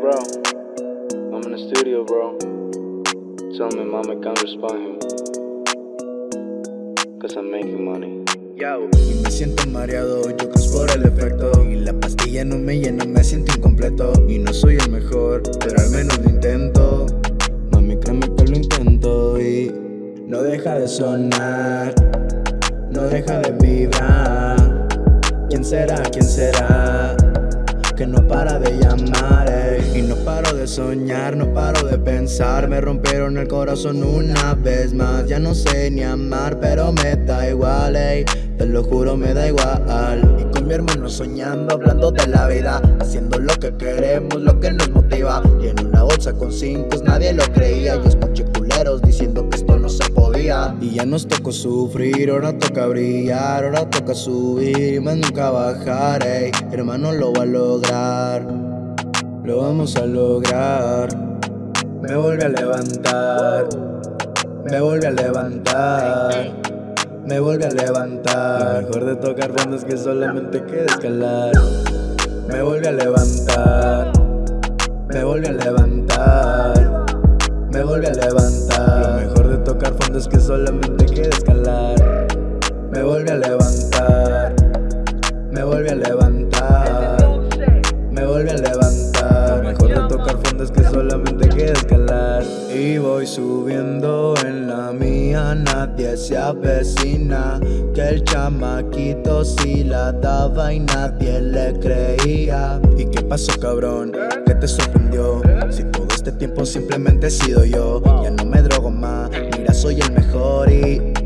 bro. I'm in the studio, bro. Tell me, mama, can't respond him. Cause I'm making money. Yo. Y me siento mareado, yo creo por el efecto Y la pastilla no me llena, me siento incompleto Y no soy el mejor, pero al menos lo intento Mami, créeme que lo intento y no deja de sonar No deja de vibrar ¿Quién será? ¿Quién será? Que no para de llamar. Y no paro de soñar, no paro de pensar. Me rompieron el corazón una vez más. Ya no sé ni amar, pero me da igual, ey. Te lo juro, me da igual. Y con mi hermano soñando, hablando de la vida. Haciendo lo que queremos, lo que nos motiva. Y en una bolsa con cinco nadie lo creía. Yo escuché culeros diciendo que esto no se podía. Y ya nos tocó sufrir, ahora toca brillar Ahora toca subir y más nunca bajar ey. Hermano, lo va a lograr Lo vamos a lograr Me vuelve a levantar Me vuelve a levantar me vuelve a levantar. Lo mejor de tocar fondo es que solamente queda escalar. Me vuelve a levantar, me vuelve a levantar, me vuelve a levantar. Lo mejor de tocar fondo es que solamente queda escalar. Me vuelve a levantar, me vuelve a levantar, Y voy subiendo en la mía, nadie se avecina Que el chamaquito si la daba y nadie le creía ¿Y qué pasó cabrón? ¿Qué te sorprendió? Si todo este tiempo simplemente he sido yo Ya no me drogo más, mira soy el mejor y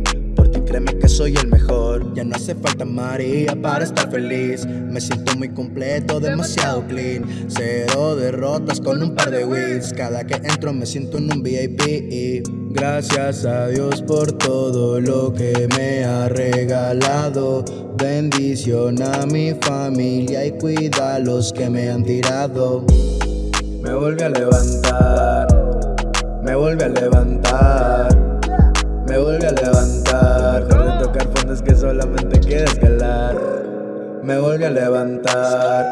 que soy el mejor. Ya no hace falta María para estar feliz. Me siento muy completo, demasiado clean. Cero derrotas con un par de wins. Cada que entro me siento en un VIP Gracias a Dios por todo lo que me ha regalado. Bendición a mi familia y cuida a los que me han tirado. Me vuelve a levantar. Me vuelve a levantar. Me vuelve a Me vuelve a levantar.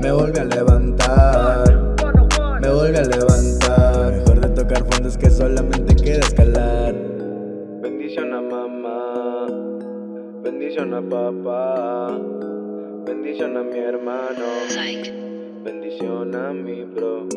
Me vuelve a levantar. Me vuelve a levantar. Mejor de tocar fondo es que solamente queda escalar. Bendición a mamá. Bendición a papá. Bendición a mi hermano. Bendición a mi bro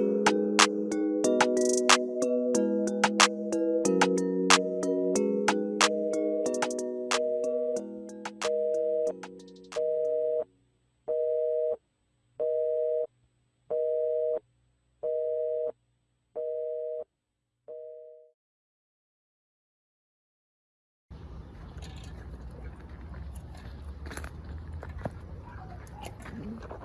Mm-hmm.